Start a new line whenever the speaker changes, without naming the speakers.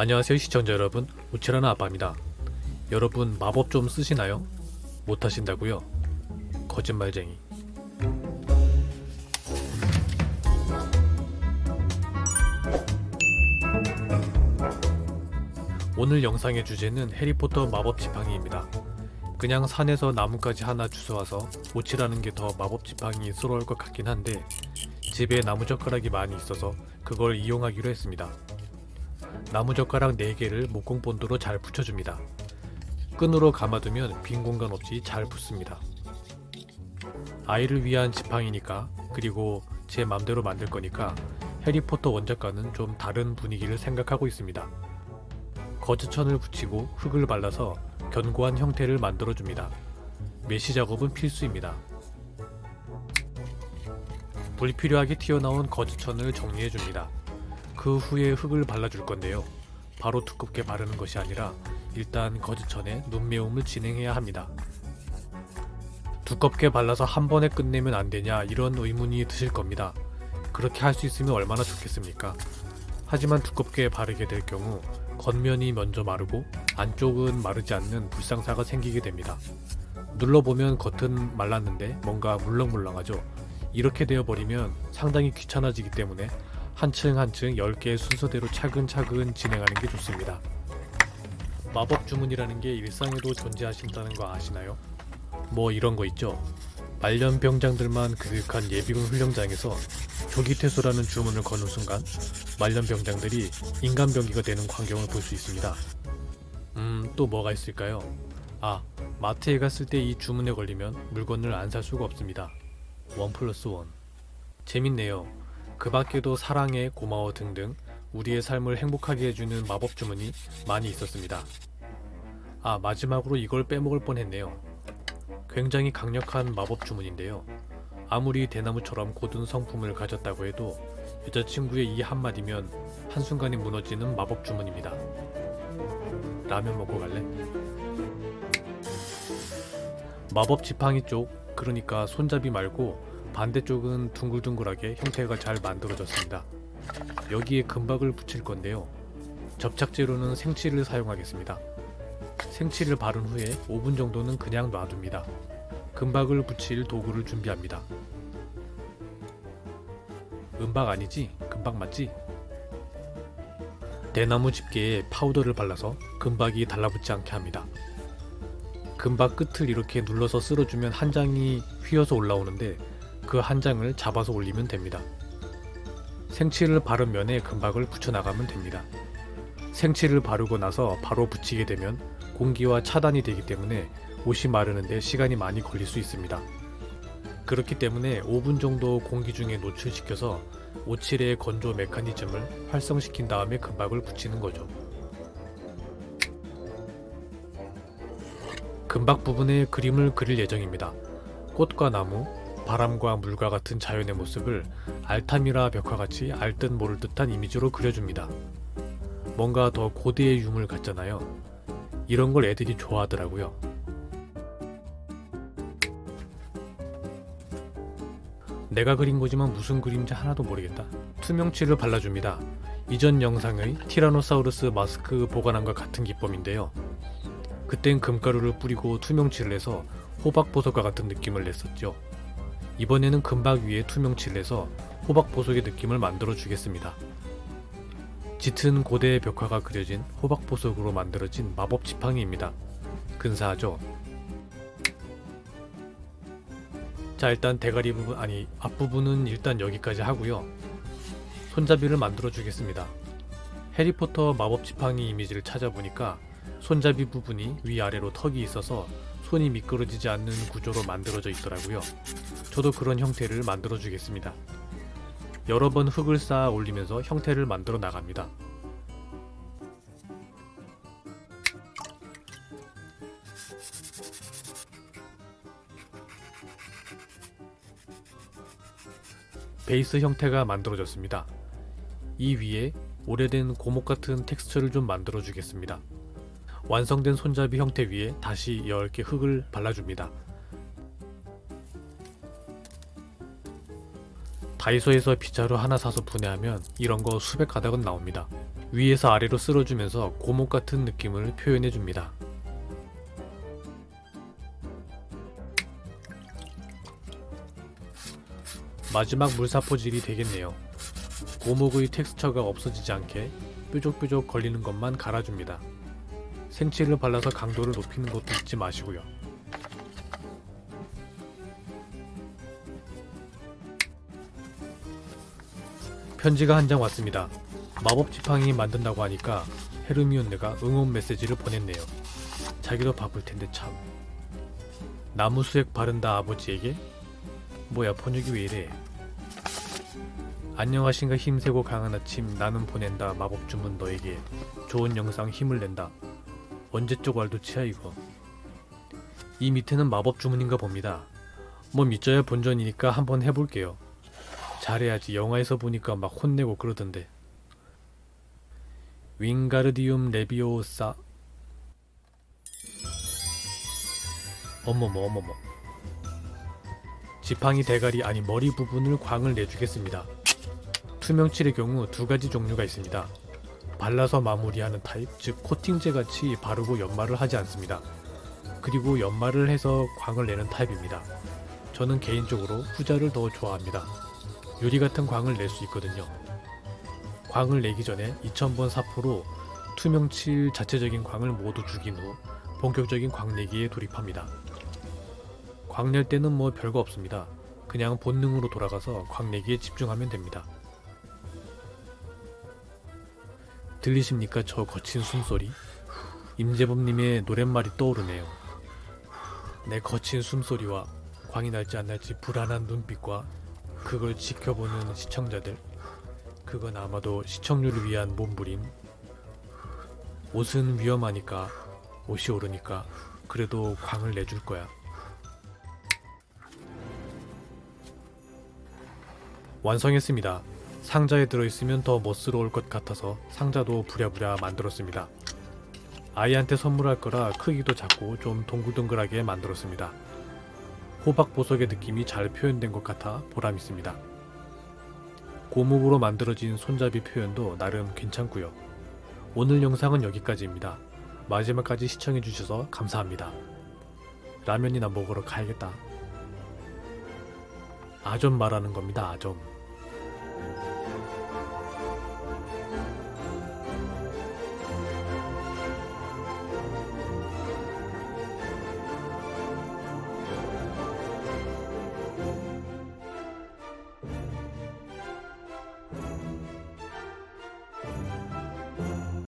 안녕하세요 시청자 여러분. 우치라는 아빠입니다. 여러분 마법 좀 쓰시나요? 못하신다고요? 거짓말쟁이. 오늘 영상의 주제는 해리포터 마법 지팡이입니다. 그냥 산에서 나뭇가지 하나 주워와서 오치라는 게 더 마법 지팡이 스러울 것 같긴 한데 집에 나무젓가락이 많이 있어서 그걸 이용하기로 했습니다 나무젓가락 4개를 목공본드로 잘 붙여줍니다. 끈으로 감아두면 빈 공간 없이 잘 붙습니다. 아이를 위한 지팡이니까 그리고 제 맘대로 만들 거니까 해리포터 원작과는 좀 다른 분위기를 생각하고 있습니다. 거즈천을 붙이고 흙을 발라서 견고한 형태를 만들어줍니다. 메시 작업은 필수입니다. 불필요하게 튀어나온 거즈천을 정리해줍니다. 그 후에 흙을 발라줄 건데요. 바로 두껍게 바르는 것이 아니라 일단 거즈천에 눈매움을 진행해야 합니다. 두껍게 발라서 한 번에 끝내면 안 되냐 이런 의문이 드실 겁니다. 그렇게 할 수 있으면 얼마나 좋겠습니까? 하지만 두껍게 바르게 될 경우 겉면이 먼저 마르고 안쪽은 마르지 않는 불상사가 생기게 됩니다. 눌러보면 겉은 말랐는데 뭔가 물렁물렁하죠. 이렇게 되어버리면 상당히 귀찮아지기 때문에 한 층 한 층 10개의 순서대로 차근차근 진행하는 게 좋습니다. 마법 주문이라는 게 일상에도 존재하신다는 거 아시나요? 뭐 이런 거 있죠. 말년 병장들만 교육한 예비군 훈련장에서 조기 퇴소라는 주문을 거는 순간 말년 병장들이 인간 병기가 되는 광경을 볼 수 있습니다. 음, 또 뭐가 있을까요? 아, 마트에 갔을 때 이 주문에 걸리면 물건을 안 살 수가 없습니다. 원 플러스 원. 재밌네요. 그 밖에도 사랑해, 고마워 등등 우리의 삶을 행복하게 해주는 마법 주문이 많이 있었습니다. 아, 마지막으로 이걸 빼먹을 뻔했네요. 굉장히 강력한 마법 주문인데요. 아무리 대나무처럼 고든 성품을 가졌다고 해도 여자친구의 이 한마디면 한순간에 무너지는 마법 주문입니다. 라면 먹고 갈래? 마법 지팡이 쪽, 그러니까 손잡이 말고 반대쪽은 둥글둥글하게 형태가 잘 만들어졌습니다. 여기에 금박을 붙일 건데요. 접착제로는 생치를 사용하겠습니다. 생치를 바른 후에 5분 정도는 그냥 놔둡니다. 금박을 붙일 도구를 준비합니다. 은박 아니지? 금박 맞지? 대나무 집게에 파우더를 발라서 금박이 달라붙지 않게 합니다. 금박 끝을 이렇게 눌러서 쓸어주면 한 장이 휘어서 올라오는데 그 한 장을 잡아서 올리면 됩니다. 생치를 바른 면에 금박을 붙여나가면 됩니다. 생치를 바르고 나서 바로 붙이게 되면 공기와 차단이 되기 때문에 옷이 마르는데 시간이 많이 걸릴 수 있습니다. 그렇기 때문에 5분 정도 공기 중에 노출시켜서 오칠의 건조 메커니즘을 활성시킨 다음에 금박을 붙이는 거죠. 금박 부분에 그림을 그릴 예정입니다. 꽃과 나무, 바람과 물과 같은 자연의 모습을 알타미라 벽화같이 알듯 모를 듯한 이미지로 그려줍니다. 뭔가 더 고대의 유물 같잖아요. 이런 걸 애들이 좋아하더라고요. 내가 그린 거지만 무슨 그림인지 하나도 모르겠다. 투명치를 발라줍니다. 이전 영상의 티라노사우루스 마스크 보관함과 같은 기법인데요. 그땐 금가루를 뿌리고 투명칠을 해서 호박보석과 같은 느낌을 냈었죠. 이번에는 금박 위에 투명칠을 해서 호박 보석의 느낌을 만들어 주겠습니다. 짙은 고대의 벽화가 그려진 호박 보석으로 만들어진 마법 지팡이입니다. 근사하죠? 자 일단 대가리 부분 아니 앞부분은 일단 여기까지 하고요. 손잡이를 만들어 주겠습니다. 해리포터 마법 지팡이 이미지를 찾아보니까 손잡이 부분이 위아래로 턱이 있어서 손이 미끄러지지 않는 구조로 만들어져 있더라고요. 저도 그런 형태를 만들어 주겠습니다. 여러 번 흙을 쌓아 올리면서 형태를 만들어 나갑니다. 베이스 형태가 만들어졌습니다. 이 위에 오래된 고목 같은 텍스처를 좀 만들어 주겠습니다. 완성된 손잡이 형태 위에 다시 10개 흙을 발라줍니다. 다이소에서 빗자루 하나 사서 분해하면 이런 거 수백 가닥은 나옵니다. 위에서 아래로 쓸어주면서 고목 같은 느낌을 표현해 줍니다. 마지막 물사포질이 되겠네요. 고목의 텍스처가 없어지지 않게 뾰족뾰족 걸리는 것만 갈아줍니다. 생칠을 발라서 강도를 높이는 것도 잊지 마시고요. 편지가 한 장 왔습니다. 마법 지팡이 만든다고 하니까 헤르미온느가 응원 메시지를 보냈네요. 자기도 바쁠 텐데 참. 나무 수액 바른다 아버지에게? 뭐야 번역이 왜 이래? 안녕하신가 힘세고 강한 아침 나는 보낸다 마법 주문 너에게 좋은 영상 힘을 낸다. 언제적 왈도치야 이거. 이 밑에는 마법 주문인가 봅니다. 뭐 믿져야 본전이니까 한번 해볼게요. 잘해야지 영화에서 보니까 막 혼내고 그러던데. 윙가르디움 레비오사 어머머 어머머 지팡이 대가리 아니 머리 부분을 광을 내주겠습니다. 투명칠의 경우 두 가지 종류가 있습니다. 발라서 마무리하는 타입, 즉 코팅제 같이 바르고 연마를 하지 않습니다. 그리고 연마를 해서 광을 내는 타입입니다. 저는 개인적으로 후자를 더 좋아합니다. 유리 같은 광을 낼 수 있거든요. 광을 내기 전에 2000번 사포로 투명칠 자체적인 광을 모두 죽인 후 본격적인 광 내기에 돌입합니다. 광 낼 때는 뭐 별거 없습니다. 그냥 본능으로 돌아가서 광 내기에 집중하면 됩니다. 들리십니까 저 거친 숨소리? 임재범님의 노랫말이 떠오르네요. 내 거친 숨소리와 광이 날지 안 날지 불안한 눈빛과 그걸 지켜보는 시청자들. 그건 아마도 시청률을 위한 몸부림. 옷은 위험하니까, 옷이 오르니까, 그래도 광을 내줄 거야. 완성했습니다. 상자에 들어있으면 더 멋스러울 것 같아서 상자도 부랴부랴 만들었습니다. 아이한테 선물할 거라 크기도 작고 좀 동글동글하게 만들었습니다. 호박 보석의 느낌이 잘 표현된 것 같아 보람 있습니다. 고목으로 만들어진 손잡이 표현도 나름 괜찮고요. 오늘 영상은 여기까지입니다. 마지막까지 시청해주셔서 감사합니다. 라면이나 먹으러 가야겠다. 아점 말하는 겁니다, 아점.